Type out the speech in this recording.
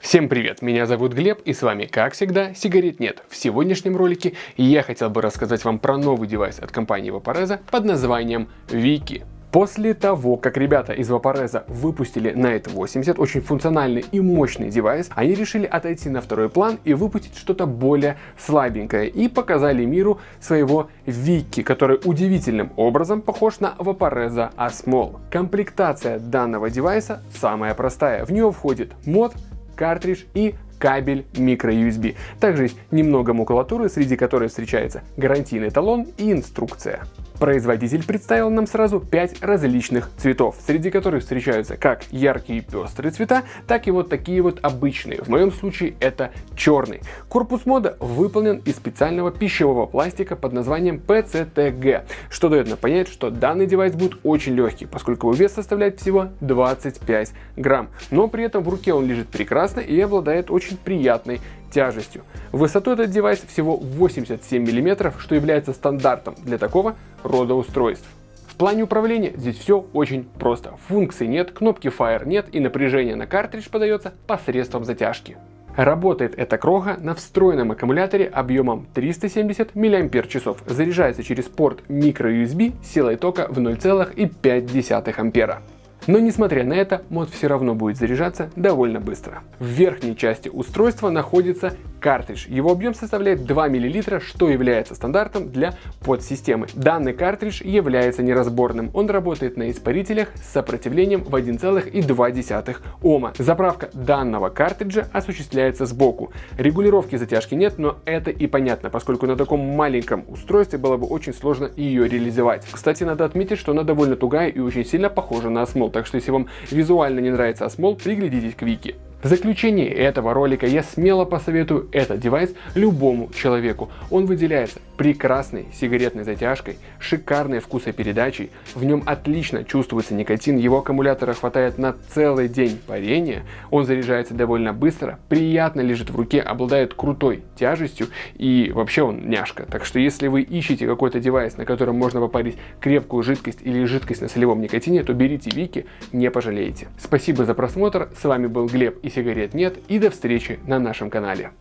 Всем привет, меня зовут Глеб и с вами, как всегда, сигарет нет. В сегодняшнем ролике я хотел бы рассказать вам про новый девайс от компании Vaporeza под названием Wiki. После того, как ребята из Vaporeza выпустили Night 80, очень функциональный и мощный девайс, они решили отойти на второй план и выпустить что-то более слабенькое и показали миру своего Вики, который удивительным образом похож на Vaporeza Asmol. Комплектация данного девайса самая простая. В него входит мод, картридж и кабель microUSB. Также есть немного макулатуры, среди которой встречается гарантийный талон и инструкция. Производитель представил нам сразу 5 различных цветов, среди которых встречаются как яркие пестрые цвета, так и вот такие вот обычные. В моем случае это черный. Корпус мода выполнен из специального пищевого пластика под названием PCTG, что дает нам понять, что данный девайс будет очень легкий, поскольку его вес составляет всего 25 грамм. Но при этом в руке он лежит прекрасно и обладает очень приятной тяжестью. Высоту этот девайс всего 87 мм, что является стандартом для такого рода устройств. В плане управления здесь все очень просто. Функций нет, кнопки Fire нет и напряжение на картридж подается посредством затяжки. Работает эта крога на встроенном аккумуляторе объемом 370 мАч. Заряжается через порт microUSB силой тока в 0,5 ампера. Но несмотря на это, мод все равно будет заряжаться довольно быстро. В верхней части устройства находится картридж. Его объем составляет 2 мл, что является стандартом для подсистемы. Данный картридж является неразборным. Он работает на испарителях с сопротивлением в 1,2 Ома. Заправка данного картриджа осуществляется сбоку. Регулировки затяжки нет, но это и понятно, поскольку на таком маленьком устройстве было бы очень сложно ее реализовать. Кстати, надо отметить, что она довольно тугая и очень сильно похожа на осмол, так что если вам визуально не нравится осмол, приглядитесь к Вики. В заключение этого ролика я смело посоветую этот девайс любому человеку. Он выделяется прекрасной сигаретной затяжкой, шикарной вкусопередачей, в нем отлично чувствуется никотин, его аккумулятора хватает на целый день парения, он заряжается довольно быстро, приятно лежит в руке, обладает крутой тяжестью и вообще он няшка. Так что если вы ищете какой-то девайс, на котором можно попарить крепкую жидкость или жидкость на солевом никотине, то берите Вики, не пожалеете. Спасибо за просмотр, с вами был Глеб и сигарет нет и до встречи на нашем канале.